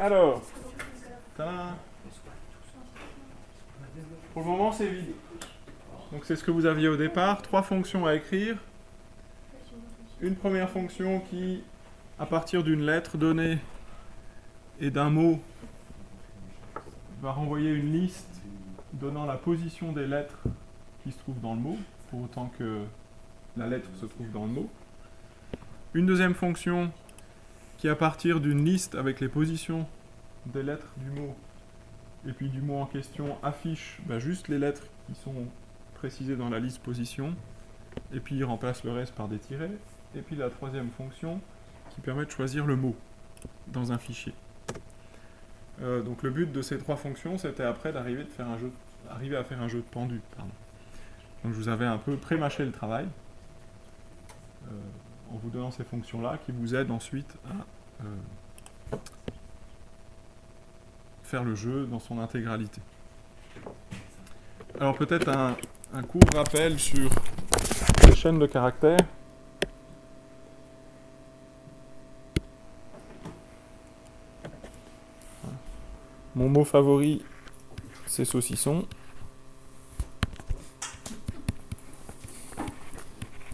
Alors, pour le moment c'est vide. Donc c'est ce que vous aviez au départ, trois fonctions à écrire. Une première fonction qui, à partir d'une lettre donnée et d'un mot, va renvoyer une liste donnant la position des lettres qui se trouvent dans le mot, pour autant que la lettre se trouve dans le mot. Une deuxième fonction qui, à partir d'une liste avec les positions des lettres du mot, et puis du mot en question, affiche bah, juste les lettres qui sont précisées dans la liste position, et puis il remplace le reste par des tirets. Et puis la troisième fonction qui permet de choisir le mot dans un fichier. Euh, donc le but de ces trois fonctions, c'était après d'arriver à faire un jeu de pendu. Donc je vous avais un peu pré-mâché le travail euh, en vous donnant ces fonctions-là qui vous aident ensuite à euh, faire le jeu dans son intégralité. Alors peut-être un, un court rappel sur les chaînes de caractères. Mon mot favori, c'est saucisson.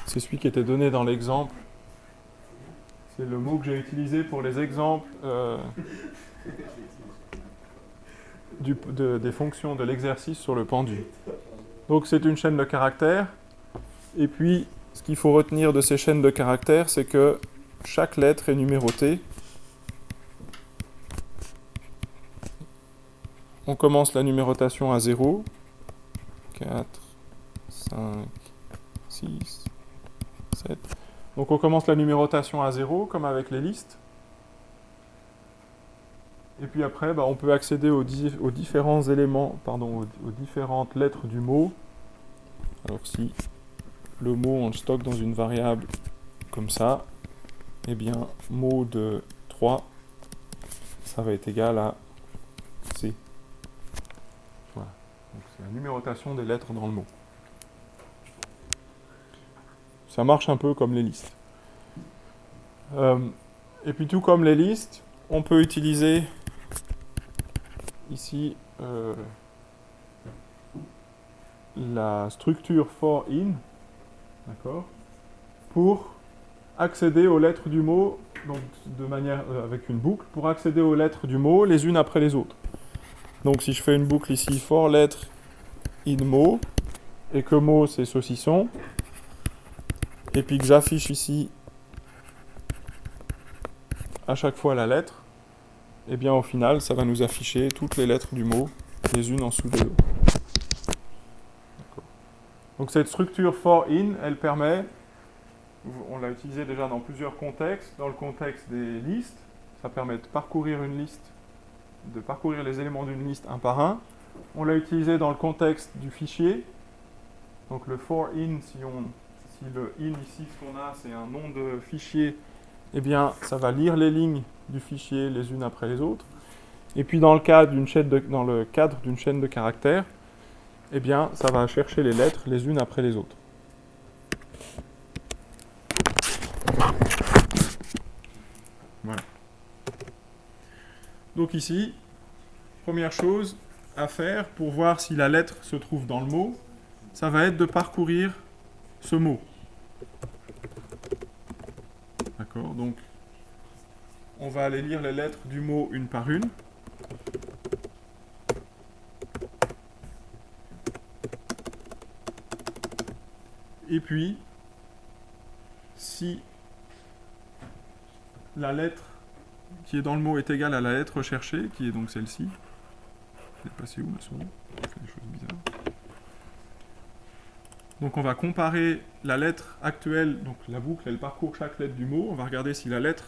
C'est celui qui était donné dans l'exemple. C'est le mot que j'ai utilisé pour les exemples euh, des fonctions de l'exercice sur le pendu. Donc c'est une chaîne de caractères. Et puis, ce qu'il faut retenir de ces chaînes de caractères, c'est que chaque lettre est numérotée. On commence la numérotation à 0. 4, 5, 6, 7. Donc on commence la numérotation à 0, comme avec les listes. Et puis après, bah, on peut accéder aux, différents éléments, pardon, aux, aux, différentes lettres du mot. Alors si le mot on le stocke dans une variable comme ça, eh bien mot de 3, ça va être égal à C. Voilà. Donc c'est la numérotation des lettres dans le mot. Ça marche un peu comme les listes. Euh, et puis tout comme les listes, on peut utiliser ici euh, la structure for in, pour accéder aux lettres du mot, donc de manière euh, avec une boucle, pour accéder aux lettres du mot les unes après les autres. Donc si je fais une boucle ici for lettre in mot, et que mot c'est saucisson, et puis que j'affiche ici. À chaque fois la lettre, et eh bien au final, ça va nous afficher toutes les lettres du mot, les unes en dessous des autres. Donc cette structure for in, elle permet, on l'a utilisé déjà dans plusieurs contextes, dans le contexte des listes, ça permet de parcourir une liste, de parcourir les éléments d'une liste un par un. On l'a utilisé dans le contexte du fichier, donc le for in, si, on, si le in ici, ce qu'on a, c'est un nom de fichier, eh bien, ça va lire les lignes du fichier les unes après les autres. Et puis dans le cadre d'une chaîne de, caractères, eh bien, ça va chercher les lettres les unes après les autres. Voilà. Donc ici, première chose à faire pour voir si la lettre se trouve dans le mot, ça va être de parcourir ce mot. D'accord Donc, on va aller lire les lettres du mot une par une. Et puis, si la lettre qui est dans le mot est égale à la lettre recherchée, qui est donc celle-ci, je vais passer où ma souris des choses bizarres. Donc on va comparer la lettre actuelle, donc la boucle, elle parcourt chaque lettre du mot, on va regarder si la lettre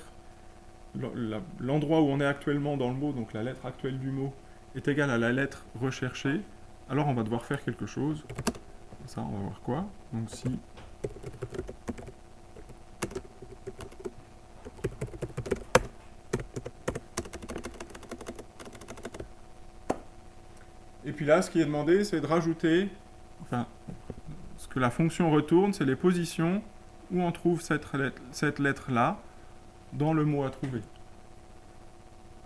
l'endroit où on est actuellement dans le mot, donc la lettre actuelle du mot, est égale à la lettre recherchée, alors on va devoir faire quelque chose. Ça, on va voir quoi. Donc si... Et puis là, ce qui est demandé, c'est de rajouter, que la fonction retourne, c'est les positions où on trouve cette lettre-là, dans le mot à trouver.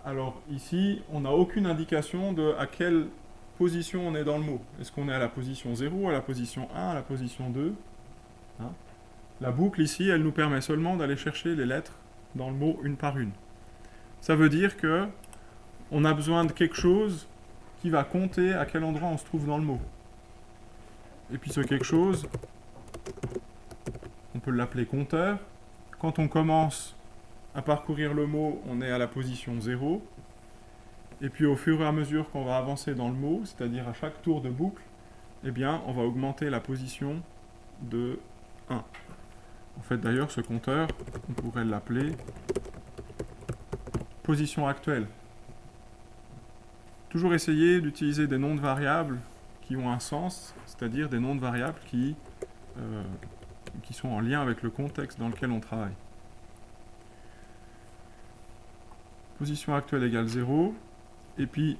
Alors ici, on n'a aucune indication de à quelle position on est dans le mot. Est-ce qu'on est à la position 0, à la position 1, à la position 2 hein? La boucle ici, elle nous permet seulement d'aller chercher les lettres dans le mot une par une. Ça veut dire que on a besoin de quelque chose qui va compter à quel endroit on se trouve dans le mot. Et puis ce quelque chose, on peut l'appeler compteur. Quand on commence à parcourir le mot, on est à la position 0. Et puis au fur et à mesure qu'on va avancer dans le mot, c'est-à-dire à chaque tour de boucle, eh bien, on va augmenter la position de 1. En fait, d'ailleurs, ce compteur, on pourrait l'appeler position actuelle. Toujours essayer d'utiliser des noms de variables qui ont un sens, c'est-à-dire des noms de variables qui, euh, qui sont en lien avec le contexte dans lequel on travaille. Position actuelle égale 0. Et puis,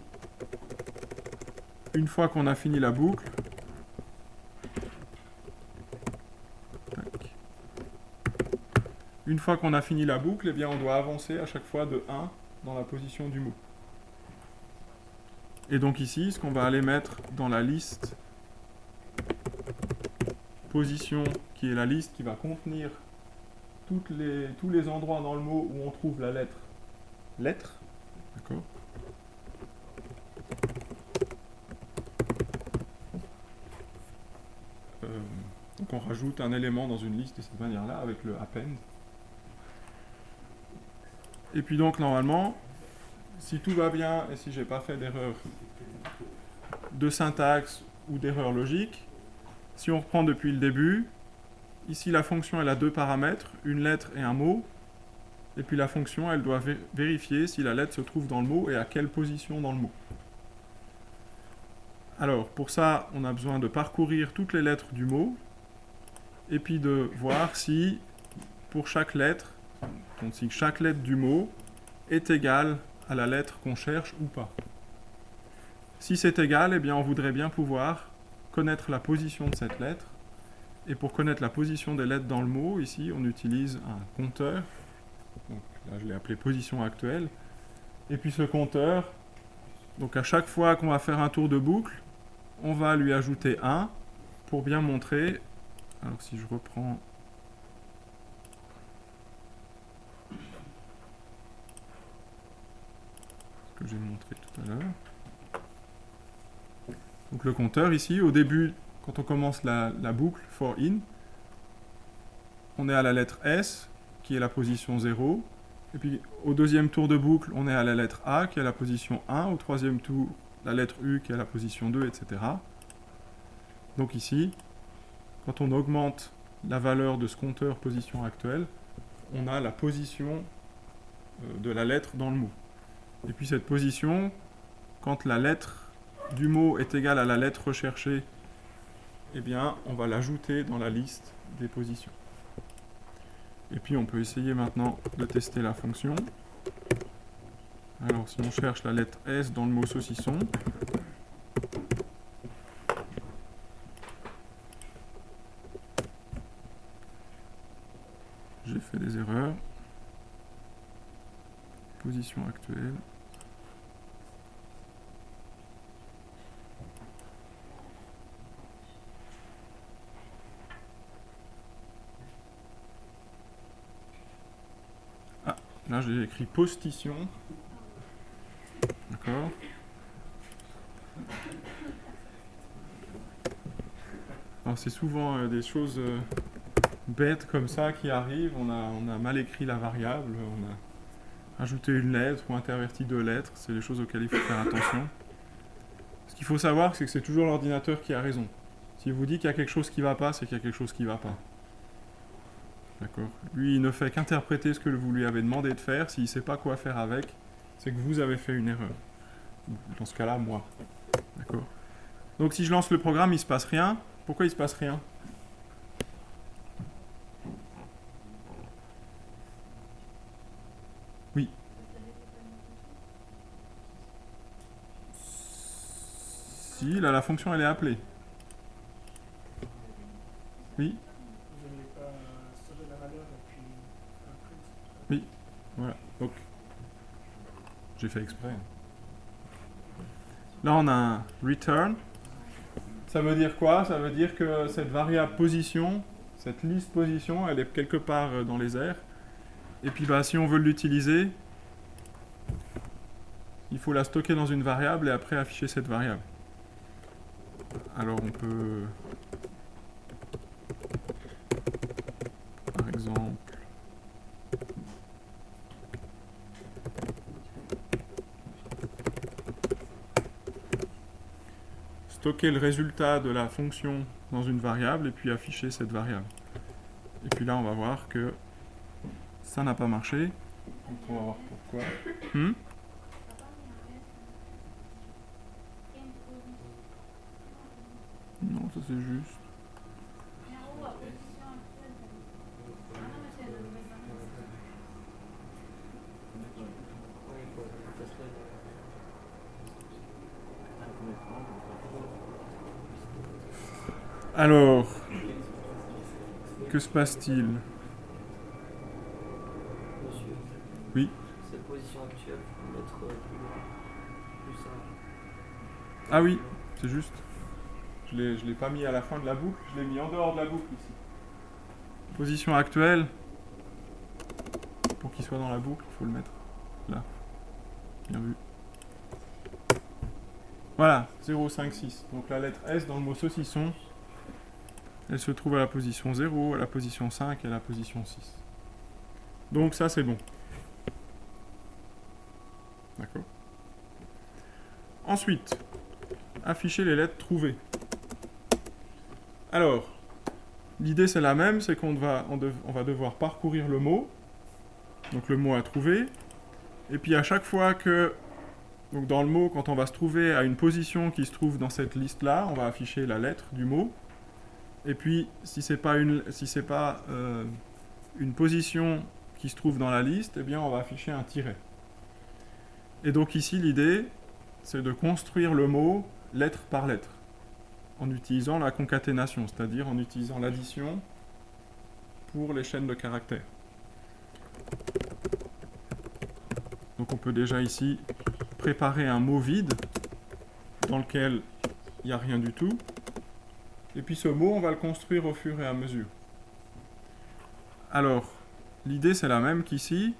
une fois qu'on a fini la boucle, une fois qu'on a fini la boucle, eh bien, on doit avancer à chaque fois de 1 dans la position du mot. Et donc ici, ce qu'on va aller mettre dans la liste position, qui est la liste qui va contenir les, tous les endroits dans le mot où on trouve la lettre lettre. D'accord euh, Donc on rajoute un élément dans une liste de cette manière-là avec le append. Et puis donc normalement, si tout va bien et si j'ai pas fait d'erreur de syntaxe ou d'erreur logique, si on reprend depuis le début, ici la fonction elle a deux paramètres, une lettre et un mot, et puis la fonction elle doit vérifier si la lettre se trouve dans le mot et à quelle position dans le mot. Alors pour ça on a besoin de parcourir toutes les lettres du mot, et puis de voir si pour chaque lettre, donc si chaque lettre du mot est égale la lettre qu'on cherche ou pas. Si c'est égal, eh bien on voudrait bien pouvoir connaître la position de cette lettre. Et pour connaître la position des lettres dans le mot, ici on utilise un compteur. Là je l'ai appelé position actuelle. Et puis ce compteur, donc à chaque fois qu'on va faire un tour de boucle, on va lui ajouter 1 pour bien montrer. Alors si je reprends que j'ai montré tout à l'heure. Donc le compteur ici, au début, quand on commence la, boucle for in, on est à la lettre S, qui est la position 0. Et puis au deuxième tour de boucle, on est à la lettre A, qui est la position 1. Au troisième tour, la lettre U, qui est la position 2, etc. Donc ici, quand on augmente la valeur de ce compteur position actuelle, on a la position euh, de la lettre dans le mot. Et puis cette position, quand la lettre du mot est égale à la lettre recherchée, eh bien, on va l'ajouter dans la liste des positions. Et puis on peut essayer maintenant de tester la fonction. Alors si on cherche la lettre S dans le mot saucisson, j'ai fait des erreurs. Position actuelle. Là, j'ai écrit postition. D'accord Alors, c'est souvent euh, des choses euh, bêtes comme ça qui arrivent. On a, on a mal écrit la variable, on a ajouté une lettre ou interverti deux lettres. C'est des choses auxquelles il faut faire attention. Ce qu'il faut savoir, c'est que c'est toujours l'ordinateur qui a raison. S'il vous dit qu'il y a quelque chose qui ne va pas, c'est qu'il y a quelque chose qui ne va pas. D'accord? Lui, il ne fait qu'interpréter ce que vous lui avez demandé de faire. S'il ne sait pas quoi faire avec, c'est que vous avez fait une erreur. Dans ce cas-là, moi. D'accord? Donc si je lance le programme, il ne se passe rien. Pourquoi il ne se passe rien Oui. Là, la fonction, elle est appelée. Oui Oui, voilà. Donc, J'ai fait exprès. Là, on a un return. Ça veut dire quoi? Ça veut dire que cette variable position, cette liste position, elle est quelque part euh, dans les airs. Et puis, bah, si on veut l'utiliser, il faut la stocker dans une variable et après afficher cette variable. Alors, on peut... Par exemple... stocker le résultat de la fonction dans une variable et puis afficher cette variable. Et puis là, on va voir que ça n'a pas marché. Donc on va voir pourquoi. Hmm non, ça c'est juste. Alors, que se passe-t-il? Monsieur, Oui. cette position actuelle, mettre plus loin, plus simple. Ah oui, c'est juste. Je je l'ai pas mis à la fin de la boucle, je l'ai mis en dehors de la boucle ici. Position actuelle. Pour qu'il soit dans la boucle, il faut le mettre là. Bien vu. Voilà, 0, 5, 6. Donc la lettre S dans le mot saucisson, elle se trouve à la position 0, à la position 5 et à la position 6. Donc ça c'est bon. D'accord Ensuite, afficher les lettres trouvées. Alors, l'idée c'est la même, c'est qu'on va, devoir parcourir le mot, donc le mot à trouver, et puis à chaque fois que, donc dans le mot, quand on va se trouver à une position qui se trouve dans cette liste-là, on va afficher la lettre du mot, et puis si c'est pas une, pas euh, une position qui se trouve dans la liste, eh bien on va afficher un tiret. Et donc ici l'idée, c'est de construire le mot lettre par lettre en utilisant la concaténation, c'est-à-dire en utilisant l'addition pour les chaînes de caractères. Donc on peut déjà ici préparer un mot vide dans lequel il n'y a rien du tout. Et puis ce mot, on va le construire au fur et à mesure. Alors, l'idée c'est la même qu'ici,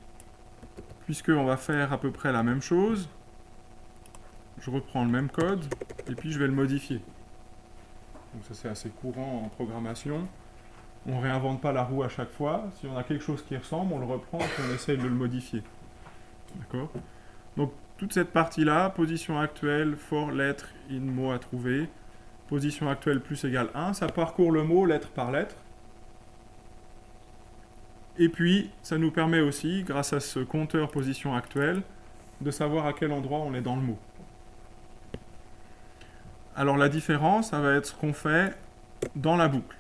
puisqu'on va faire à peu près la même chose. Je reprends le même code, et puis je vais le modifier. Donc ça c'est assez courant en programmation. On ne réinvente pas la roue à chaque fois. Si on a quelque chose qui ressemble, on le reprend et on essaye de le modifier. D'accord? Donc toute cette partie-là, position actuelle, for lettre, in mot à trouver, position actuelle plus égale 1, ça parcourt le mot lettre par lettre. Et puis, ça nous permet aussi, grâce à ce compteur position actuelle, de savoir à quel endroit on est dans le mot. Alors la différence, ça va être ce qu'on fait dans la boucle.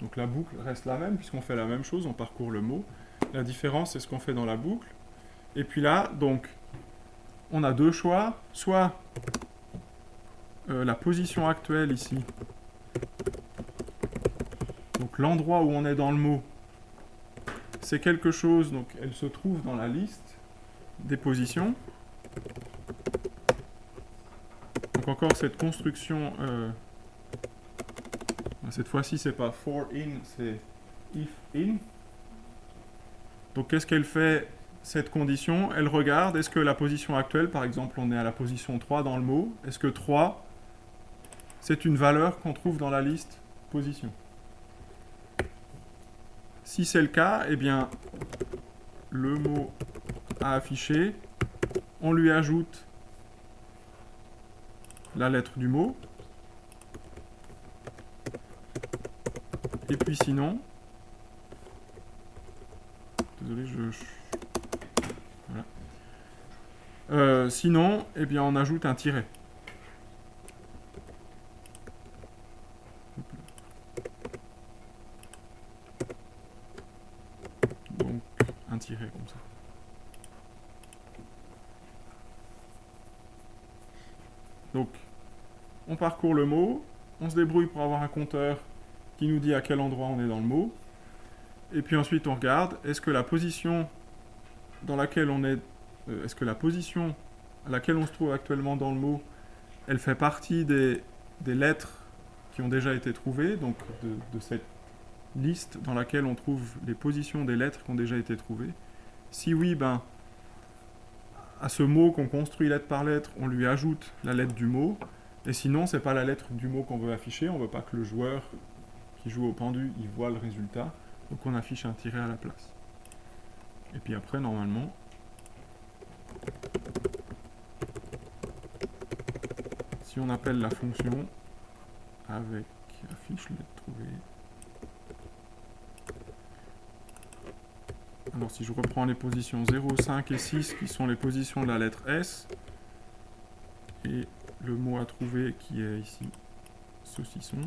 Donc la boucle reste la même, puisqu'on fait la même chose, on parcourt le mot. La différence, c'est ce qu'on fait dans la boucle. Et puis là, donc, on a deux choix. Soit euh, la position actuelle ici, donc l'endroit où on est dans le mot, c'est quelque chose, donc elle se trouve dans la liste des positions. Encore cette construction, euh, cette fois-ci c'est pas for in, c'est if in. Donc qu'est-ce qu'elle fait cette condition? Elle regarde, est-ce que la position actuelle, par exemple on est à la position 3 dans le mot, est-ce que 3 c'est une valeur qu'on trouve dans la liste position? Si c'est le cas, eh bien le mot à afficher, on lui ajoute la lettre du mot. Et puis sinon, désolé, je, voilà. Euh, sinon, eh bien, on ajoute un tiret. Donc, un tiret comme ça. Donc, on parcourt le mot, on se débrouille pour avoir un compteur qui nous dit à quel endroit on est dans le mot, et puis ensuite on regarde, est-ce que la position dans laquelle on est euh, est-ce que la position à laquelle on se trouve actuellement dans le mot, elle fait partie des, lettres qui ont déjà été trouvées, donc de, de cette liste dans laquelle on trouve les positions des lettres qui ont déjà été trouvées. Si oui, ben, à ce mot qu'on construit lettre par lettre, on lui ajoute la lettre du mot. Et sinon, c'est pas la lettre du mot qu'on veut afficher. On veut pas que le joueur qui joue au pendu, il voit le résultat. Donc on affiche un tiret à la place. Et puis après, normalement, si on appelle la fonction avec affiche lettre trouvée, Alors si je reprends les positions 0, 5 et 6 qui sont les positions de la lettre S, et le mot à trouver qui est ici. Saucisson,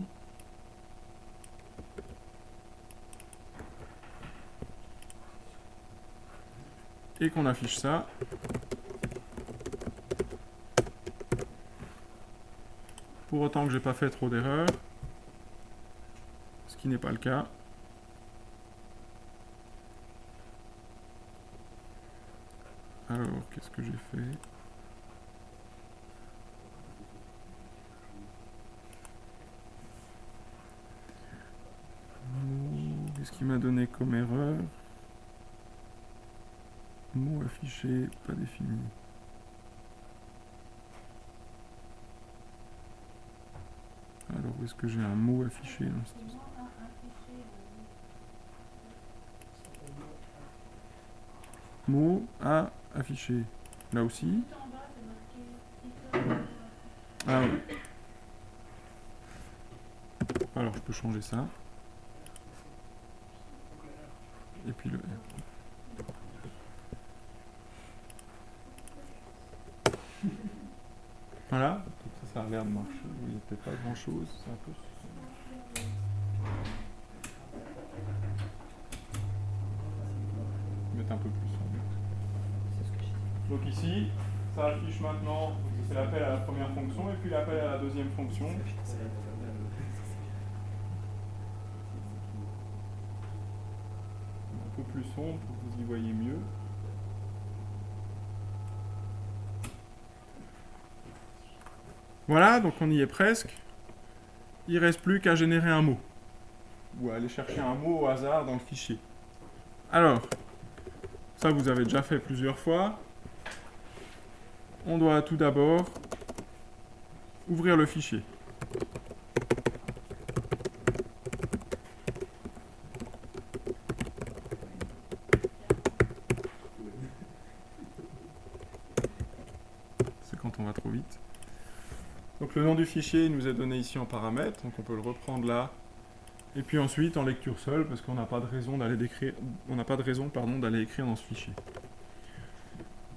et qu'on affiche ça, pour autant que j'ai pas fait trop d'erreurs, ce qui n'est pas le cas. Alors, qu'est-ce que j'ai fait Qu'est-ce qu'il m'a donné comme erreur Mot affiché, pas défini. Alors, où est-ce que j'ai un mot affiché Mot à afficher. Là aussi? Ah oui. Alors, je peux changer ça. Et puis le R. Voilà, ça, ça a l'air de marcher. Il n'y a peut-être pas grand chose. C'est un peu. Mettre un peu plus sombre. Donc ici, ça affiche maintenant, c'est l'appel à la première fonction et puis l'appel à la deuxième fonction. Un peu sombre pour que vous y voyez mieux. Voilà, donc on y est presque. Il ne reste plus qu'à générer un mot. Ou à aller chercher un mot au hasard dans le fichier. Alors, ça vous avez déjà fait plusieurs fois. On doit tout d'abord ouvrir le fichier. C'est quand on va trop vite. Donc le nom du fichier nous est donné ici en paramètre, donc on peut le reprendre là. Et puis ensuite en lecture seule, parce qu'on n'a pas de raison d'aller décrire, on n'a pas de raison pardon d'aller écrire dans ce fichier.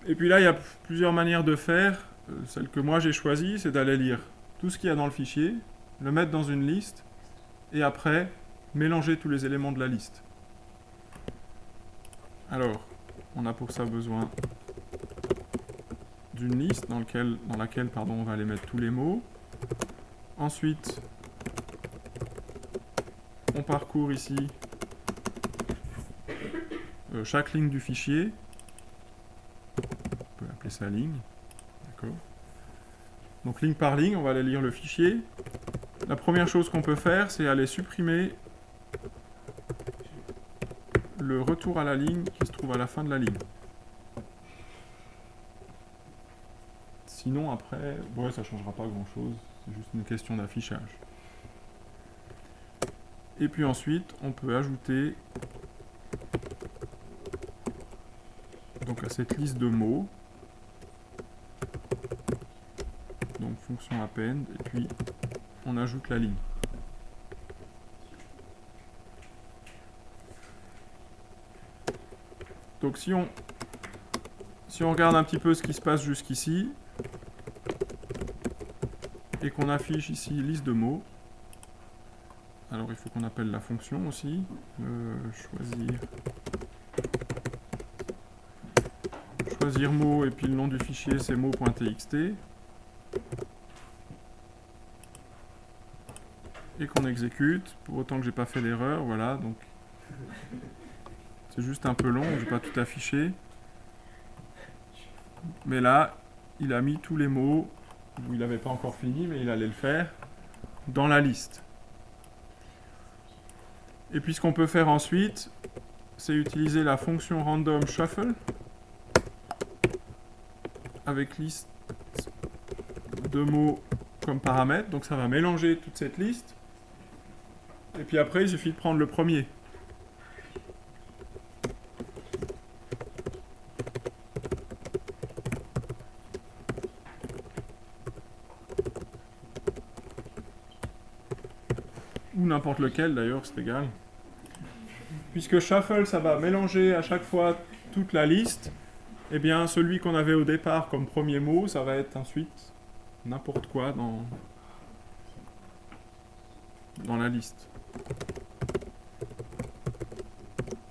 Et puis là, il y a plusieurs manières de faire. Euh, celle que moi j'ai choisie, c'est d'aller lire tout ce qu'il y a dans le fichier, le mettre dans une liste, et après, mélanger tous les éléments de la liste. Alors, on a pour ça besoin d'une liste dans, laquelle on va aller mettre tous les mots. Ensuite, on parcourt ici euh, chaque ligne du fichier. On peut appeler ça ligne. Donc ligne par ligne, on va aller lire le fichier. La première chose qu'on peut faire, c'est aller supprimer le retour à la ligne qui se trouve à la fin de la ligne. Sinon, après, ouais, ça ne changera pas grand-chose. C'est juste une question d'affichage. Et puis ensuite, on peut ajouter donc à cette liste de mots, donc fonction append, et puis on ajoute la ligne. Donc si on, si on regarde un petit peu ce qui se passe jusqu'ici, et qu'on affiche ici liste de mots, alors il faut qu'on appelle la fonction aussi, euh, choisir, choisir mot, et puis le nom du fichier c'est mot.txt, et qu'on exécute, pour autant que j'ai pas fait d'erreur, voilà, donc. C'est juste un peu long, je vais pas tout afficher. Mais là, il a mis tous les mots, où il n'avait pas encore fini, mais il allait le faire, dans la liste. Et puis ce qu'on peut faire ensuite, c'est utiliser la fonction random shuffle avec liste de mots comme paramètre. Donc ça va mélanger toute cette liste. Et puis après, il suffit de prendre le premier. Ou n'importe lequel d'ailleurs, c'est égal. Puisque shuffle, ça va mélanger à chaque fois toute la liste, eh bien celui qu'on avait au départ comme premier mot, ça va être ensuite n'importe quoi dans, dans la liste.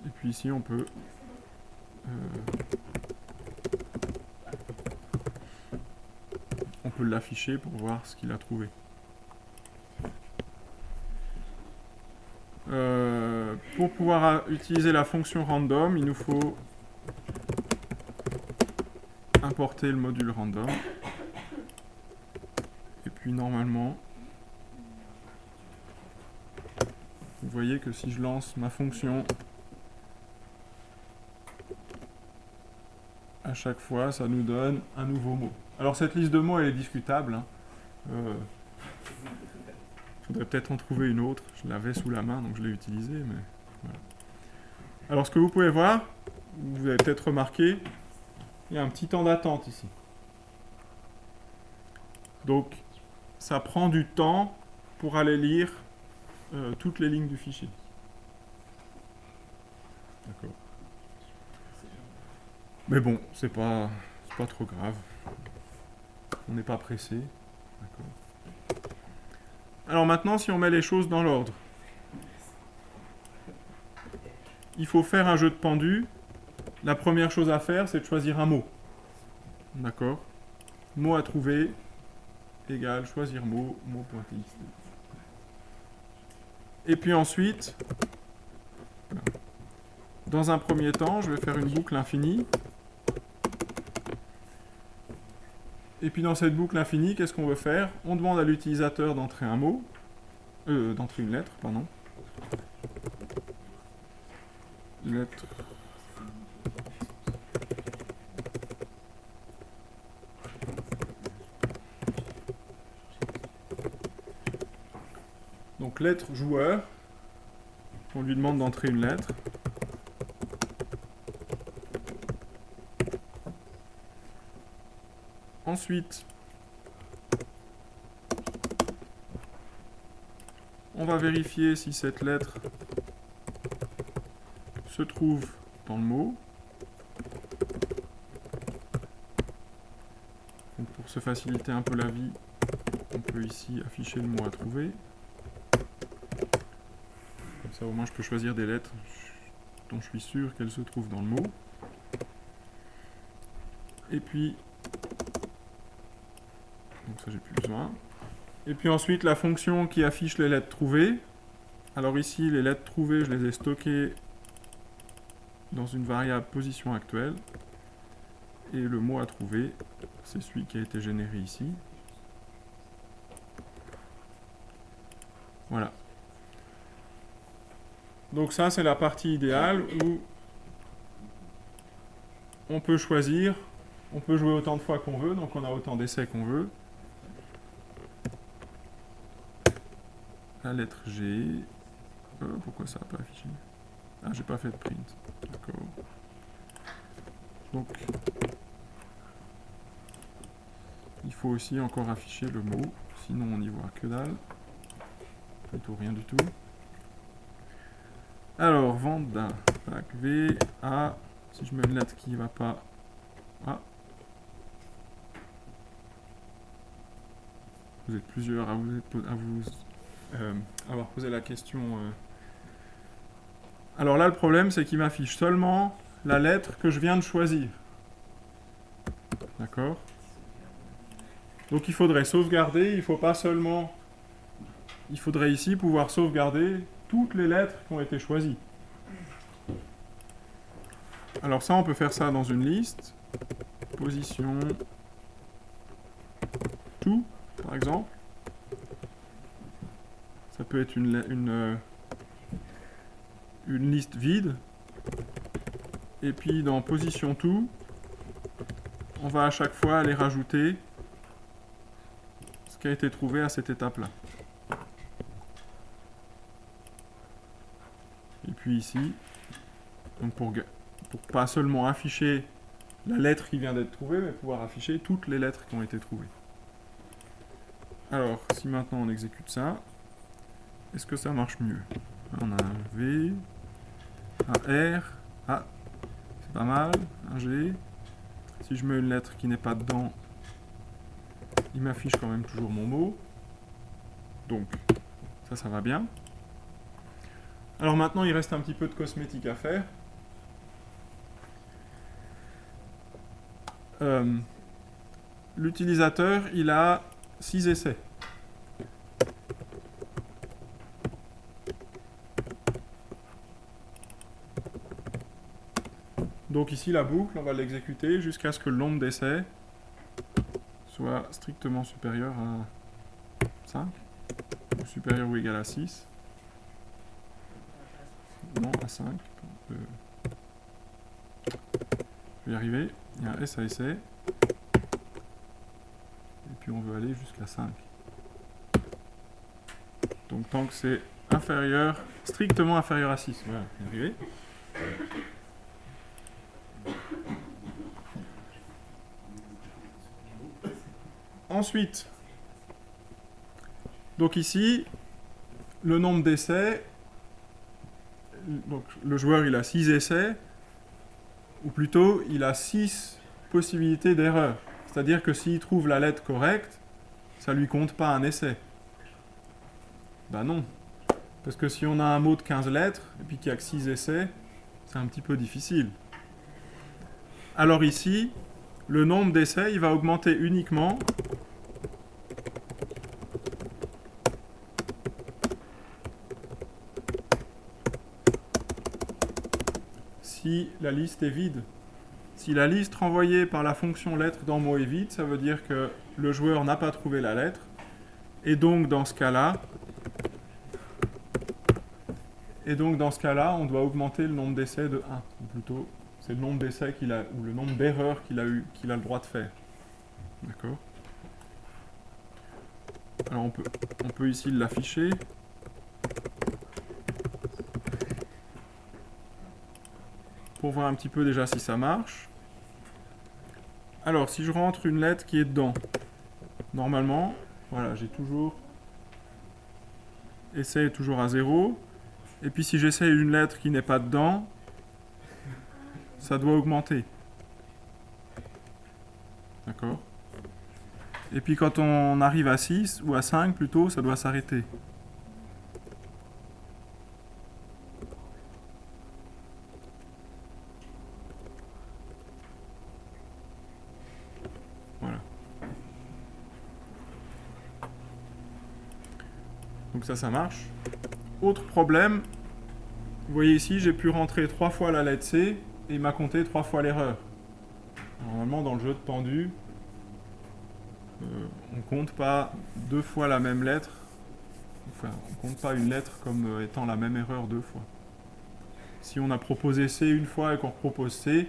Et puis ici on peut euh, on peut l'afficher pour voir ce qu'il a trouvé. Pour pouvoir utiliser la fonction random, il nous faut importer le module random. Et puis normalement, vous voyez que si je lance ma fonction, à chaque fois, ça nous donne un nouveau mot. Alors cette liste de mots, elle est discutable. Hein. Euh, faudrait peut-être en trouver une autre. Je l'avais sous la main, donc je l'ai utilisée. Mais. Alors ce que vous pouvez voir, vous avez peut-être remarqué, il y a un petit temps d'attente ici. Donc ça prend du temps pour aller lire euh, toutes les lignes du fichier. D'accord. Mais bon, c'est pas, pas trop grave. On n'est pas pressé. D'accord. Alors maintenant, si on met les choses dans l'ordre, il faut faire un jeu de pendu. La première chose à faire, c'est de choisir un mot. D'accord Mot à trouver, égal, choisir mot, mot.txt. Et puis ensuite, dans un premier temps, je vais faire une boucle infinie. Et puis dans cette boucle infinie, qu'est-ce qu'on veut faire? On demande à l'utilisateur d'entrer un mot, euh, d'entrer une lettre, pardon. Lettre. Donc lettre joueur. On lui demande d'entrer une lettre. Ensuite, on va vérifier si cette lettre se trouve dans le mot. pour se faciliter un peu la vie, on peut ici afficher le mot à trouver. Comme ça au moins je peux choisir des lettres dont je suis sûr qu'elles se trouvent dans le mot. Et puis j'ai plus besoin. Et puis ensuite la fonction qui affiche les lettres trouvées. Alors ici les lettres trouvées je les ai stockées dans une variable position actuelle. Et le mot à trouver, c'est celui qui a été généré ici. Voilà. Donc ça c'est la partie idéale où on peut choisir, on peut jouer autant de fois qu'on veut, donc on a autant d'essais qu'on veut. La lettre G. Euh, pourquoi ça n'a pas affiché? Ah, j'ai pas fait de print. D'accord. Donc, il faut aussi encore afficher le mot, sinon on n'y voit que dalle. Plutôt rien du tout. Alors, Vanda, tac, V, A, si je mets une lettre qui ne va pas, A. Vous êtes plusieurs à vous, à vous avoir posé la question. Euh. Alors là, le problème, c'est qu'il m'affiche seulement la lettre que je viens de choisir. D'accord? Donc il faudrait sauvegarder, il ne faut pas seulement... Il faudrait ici pouvoir sauvegarder toutes les lettres qui ont été choisies. Alors ça, on peut faire ça dans une liste. position tout, par exemple. Peut être une, une, euh, une liste vide. Et puis dans position tout, on va à chaque fois aller rajouter ce qui a été trouvé à cette étape-là. Et puis ici, donc pour, pour pas seulement afficher la lettre qui vient d'être trouvée, mais pouvoir afficher toutes les lettres qui ont été trouvées. Alors, si maintenant on exécute ça, est-ce que ça marche mieux On a un V, un R, ah, c'est pas mal, un G. Si je mets une lettre qui n'est pas dedans, il m'affiche quand même toujours mon mot. Donc, ça, ça va bien. Alors maintenant, il reste un petit peu de cosmétique à faire. Euh, l'utilisateur, il a 6 essais. Donc ici, la boucle, on va l'exécuter jusqu'à ce que le nombre d'essais soit strictement supérieur à 5, ou supérieur ou égal à 6. Non, à 5. Je vais y arriver. Il y a un S à essai. Et puis on veut aller jusqu'à 5. Donc tant que c'est inférieur, strictement inférieur à 6. Voilà, y arriver. Ensuite, donc ici, le nombre d'essais, donc le joueur il a 6 essais, ou plutôt il a 6 possibilités d'erreur. C'est-à-dire que s'il trouve la lettre correcte, ça lui compte pas un essai. Ben non. Parce que si on a un mot de 15 lettres, et puis qu'il n'y a que 6 essais, c'est un petit peu difficile. Alors ici, le nombre d'essais, il va augmenter uniquement si la liste est vide. Si la liste renvoyée par la fonction lettre dans mot est vide, ça veut dire que le joueur n'a pas trouvé la lettre. Et donc dans ce cas-là, dans ce cas-là, on doit augmenter le nombre d'essais de 1. Ou plutôt, c'est le nombre d'essais qu'il a, ou le nombre d'erreurs qu'il a eu, qu'il a le droit de faire. D'accord? Alors on peut ici l'afficher. Pour voir un petit peu déjà si ça marche. Alors, si je rentre une lettre qui est dedans, normalement, voilà, j'ai toujours... Essai toujours à 0. Et puis si j'essaye une lettre qui n'est pas dedans, ça doit augmenter. D'accord? Et puis quand on arrive à 6, ou à 5 plutôt, ça doit s'arrêter. Ça, ça marche. Autre problème, vous voyez ici, j'ai pu rentrer trois fois la lettre C et il m'a compté trois fois l'erreur. Normalement, dans le jeu de pendu, euh, on compte pas deux fois la même lettre. Enfin, on compte pas une lettre comme euh, étant la même erreur deux fois. Si on a proposé C une fois et qu'on propose C,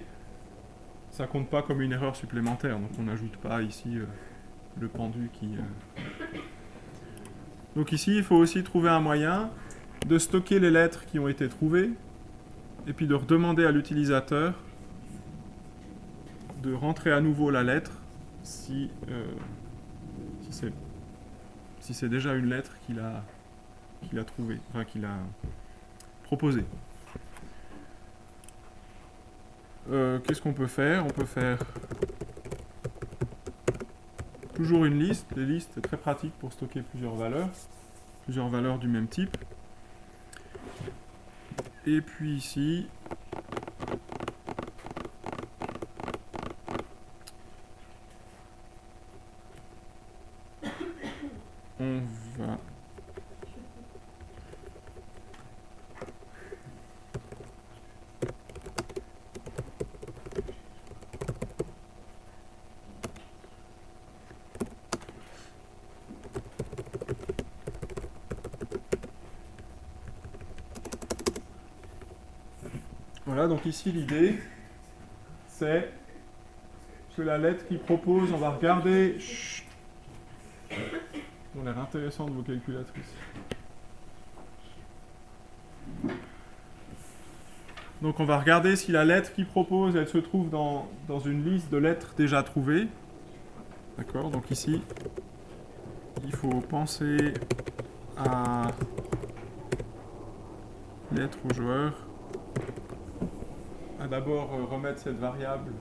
ça compte pas comme une erreur supplémentaire. Donc on n'ajoute pas ici euh, le pendu qui... Donc ici, il faut aussi trouver un moyen de stocker les lettres qui ont été trouvées et puis de redemander à l'utilisateur de rentrer à nouveau la lettre si, euh, si c'est déjà une lettre qu'il a, a trouvée, enfin qu'il a proposée. Euh, qu'est-ce qu'on peut faire? On peut faire Toujours une liste. Les listes, très pratique pour stocker plusieurs valeurs. Plusieurs valeurs du même type. Et puis ici, on va Voilà, ici l'idée, c'est que la lettre qui propose, on va regarder... Chut. Ils ont l'air intéressant de vos calculatrices. Donc on va regarder si la lettre qui propose, elle se trouve dans, dans une liste de lettres déjà trouvées. D'accord Donc ici, il faut penser à lettre au joueur. D'abord euh, remettre cette variable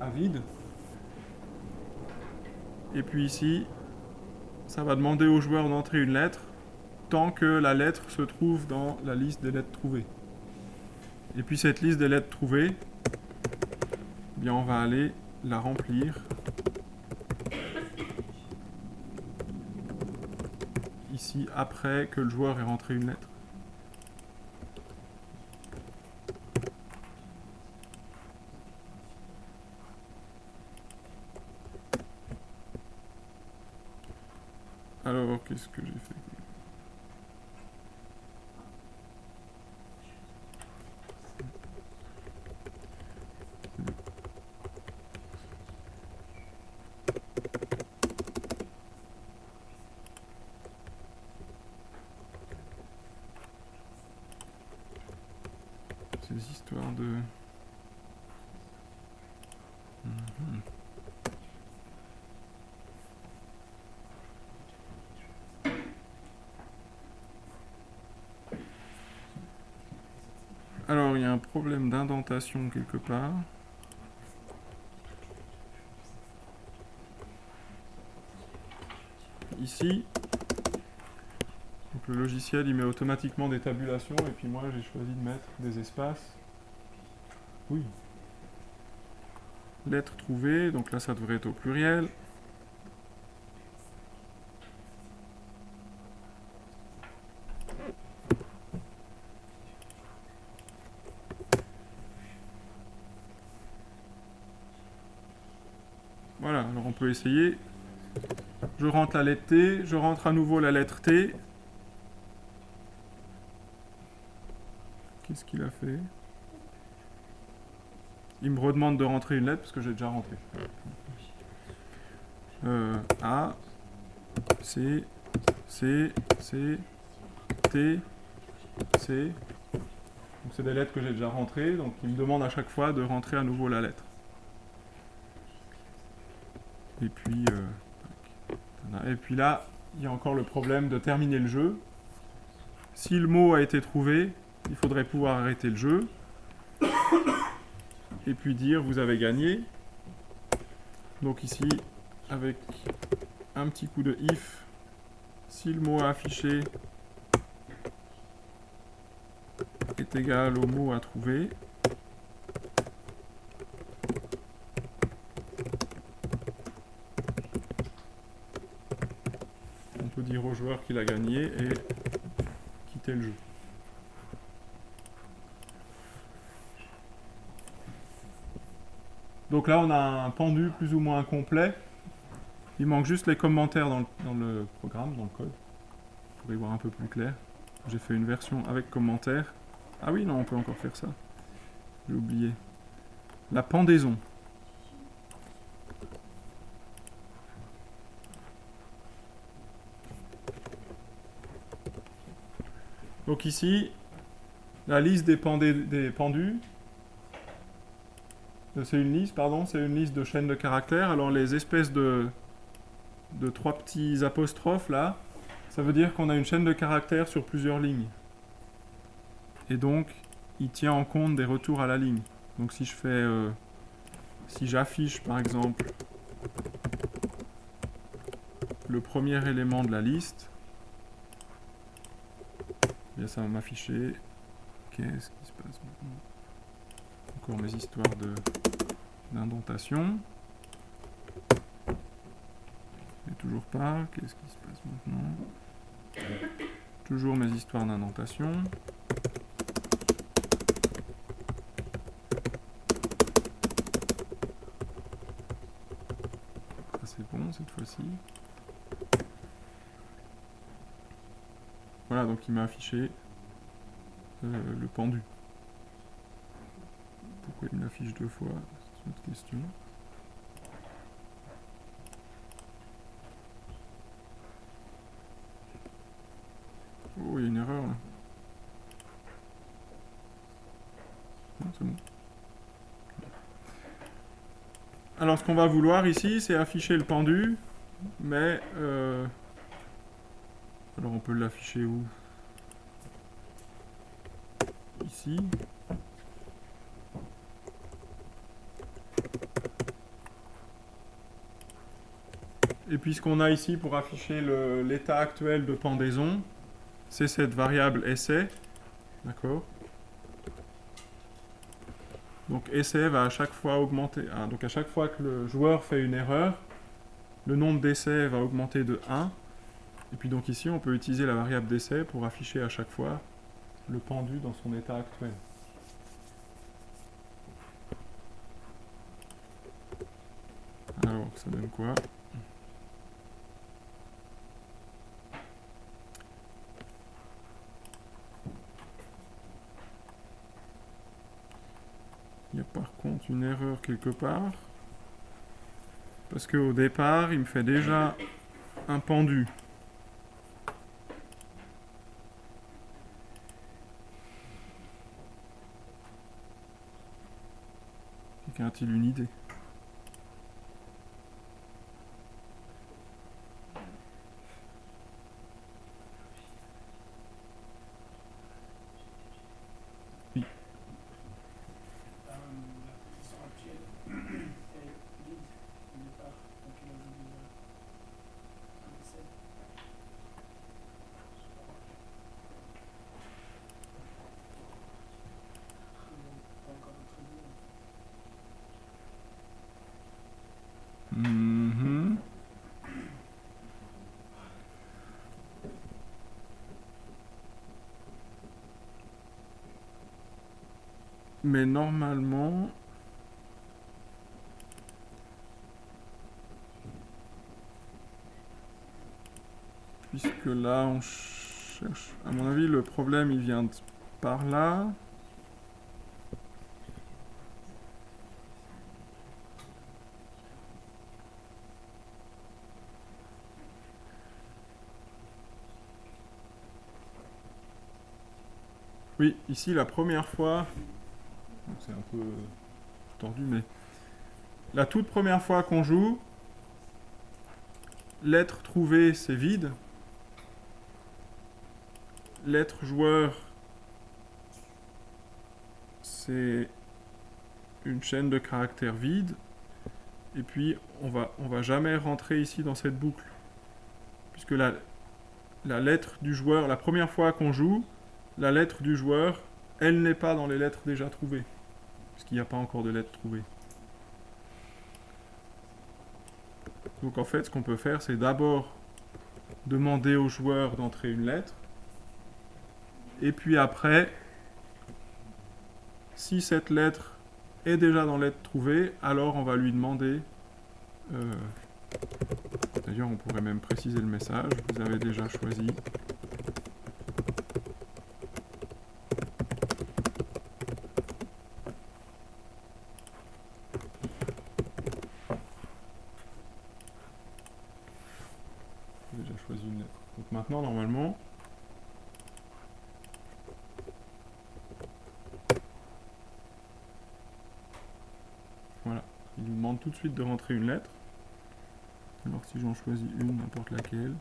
à vide. Et puis ici, ça va demander au joueur d'entrer une lettre tant que la lettre se trouve dans la liste des lettres trouvées. Et puis cette liste des lettres trouvées, eh bien on va aller la remplir ici après que le joueur ait rentré une lettre. Qu'est-ce que j'ai fait Ces histoires de... Mhm. Alors, il y a un problème d'indentation quelque part. Ici, donc le logiciel il met automatiquement des tabulations et puis moi j'ai choisi de mettre des espaces. Oui. Lettre trouvée, donc là ça devrait être au pluriel. Essayer. Je rentre la lettre T, je rentre à nouveau la lettre T. Qu'est-ce qu'il a fait? Il me redemande de rentrer une lettre parce que j'ai déjà rentré. Euh, A, C, C, C, T, C. C'est des lettres que j'ai déjà rentrées, donc il me demande à chaque fois de rentrer à nouveau la lettre. Et puis, euh, et puis là, il y a encore le problème de terminer le jeu. Si le mot a été trouvé, il faudrait pouvoir arrêter le jeu. Et puis dire vous avez gagné. Donc ici, avec un petit coup de if, si le mot affiché est égal au mot à trouver, dire au joueur qu'il a gagné et quitter le jeu. Donc là, on a un pendu plus ou moins complet. Il manque juste les commentaires dans le, programme, dans le code. Pour y voir un peu plus clair. J'ai fait une version avec commentaires. Ah oui, non, on peut encore faire ça. J'ai oublié. La pendaison. Donc ici, la liste des, des pendus, c'est une liste, pardon, c'est une liste de chaînes de caractères. Alors les espèces de, de trois petits apostrophes là, ça veut dire qu'on a une chaîne de caractères sur plusieurs lignes. Et donc, il tient en compte des retours à la ligne. Donc si je fais, euh, si j'affiche par exemple le premier élément de la liste, bien ça va m'afficher qu'est-ce qui se passe maintenant? Encore mes histoires de d'indentation. Et toujours pas. Qu'est-ce qui se passe maintenant? Toujours mes histoires d'indentation. Ça c'est bon cette fois-ci. Voilà, donc il m'a affiché euh, le pendu. Pourquoi il me l'affiche deux fois C'est une autre question. Oh, il y a une erreur là. Non, c'est bon. Alors, ce qu'on va vouloir ici, c'est afficher le pendu, mais... euh, Alors, on peut l'afficher où? Ici. Et puis, ce qu'on a ici pour afficher l'état actuel de pendaison, c'est cette variable essai. D'accord? Donc essai va à chaque fois augmenter. ah, donc à chaque fois que le joueur fait une erreur, le nombre d'essais va augmenter de 1. Et puis donc ici, on peut utiliser la variable d'essai pour afficher à chaque fois le pendu dans son état actuel. Alors, ça donne quoi? Il y a par contre une erreur quelque part. Parce qu'au départ, il me fait déjà un pendu. A-t-il une idée Euh, la position actuelle est vide au départ, donc il ajoute déjà un essai. Pas encore d'autres idées. Mhm. Mais normalement... Puisque là, on cherche... À mon avis, le problème, il vient de par là. Oui, ici la première fois, c'est un peu tordu, mais la toute première fois qu'on joue, l'être trouvé c'est vide, l'être joueur c'est une chaîne de caractères vide, et puis on va, on va jamais rentrer ici dans cette boucle, puisque la, la lettre du joueur, la première fois qu'on joue, la lettre du joueur, elle n'est pas dans les lettres déjà trouvées. Puisqu'il n'y a pas encore de lettres trouvées. Donc en fait, ce qu'on peut faire, c'est d'abord demander au joueur d'entrer une lettre. Et puis après, si cette lettre est déjà dans lettre trouvée, alors on va lui demander... euh, D'ailleurs, on pourrait même préciser le message. Vous avez déjà choisi J'ai déjà choisi une lettre. Donc maintenant, normalement... Voilà. Il nous demande une lettre. Alors si j'en choisis une, n'importe laquelle.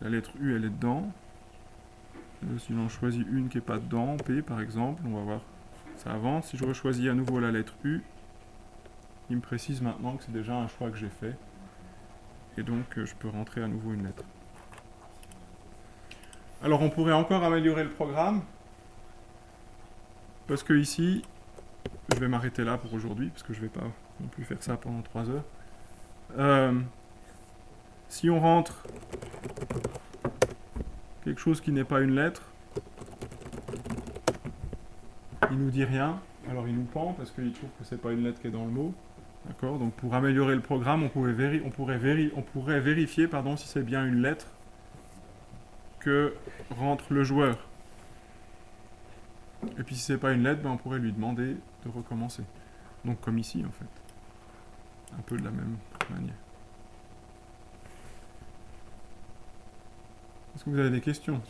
La lettre U, elle est dedans. Euh, si j'en choisis une qui n'est pas dedans, P par exemple, on va voir. Ça avance. Si je rechoisis à nouveau la lettre U, il me précise maintenant que c'est déjà un choix que j'ai fait. Et donc, euh, je peux rentrer à nouveau une lettre. Alors, on pourrait encore améliorer le programme. Parce que ici, je vais m'arrêter là pour aujourd'hui, parce que je ne vais pas non plus faire ça pendant 3 heures. Euh, si on rentre quelque chose qui n'est pas une lettre, il nous dit rien, alors il nous pend parce qu'il trouve que c'est pas une lettre qui est dans le mot. D'accord? Donc pour améliorer le programme, on, pourrait, on pourrait vérifier pardon, si c'est bien une lettre que rentre le joueur. Et puis si c'est pas une lettre, ben, on pourrait lui demander recommencer. Donc comme ici en fait. Un peu de la même manière. Est-ce que vous avez des questions?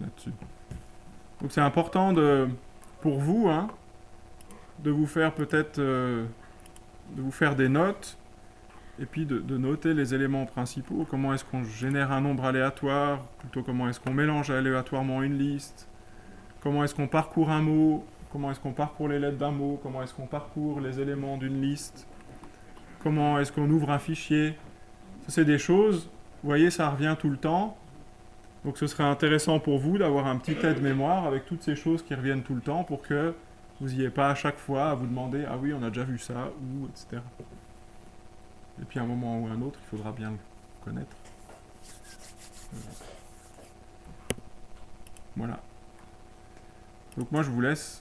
Là-dessus Donc c'est important de, pour vous, hein, de vous faire peut-être, euh, de vous faire des notes, et puis de, de noter les éléments principaux. Comment est-ce qu'on génère un nombre aléatoire, plutôt comment est-ce qu'on mélange aléatoirement une liste, comment est-ce qu'on parcourt un mot, comment est-ce qu'on parcourt les lettres d'un mot, comment est-ce qu'on parcourt les éléments d'une liste, comment est-ce qu'on ouvre un fichier? Ça, c'est des choses, vous voyez, ça revient tout le temps. Donc ce serait intéressant pour vous d'avoir un petit aide-mémoire avec toutes ces choses qui reviennent tout le temps pour que vous n'ayez pas à chaque fois à vous demander ah oui on a déjà vu ça ou etc. Et puis à un moment ou à un autre il faudra bien le connaître. Voilà. Donc moi je vous laisse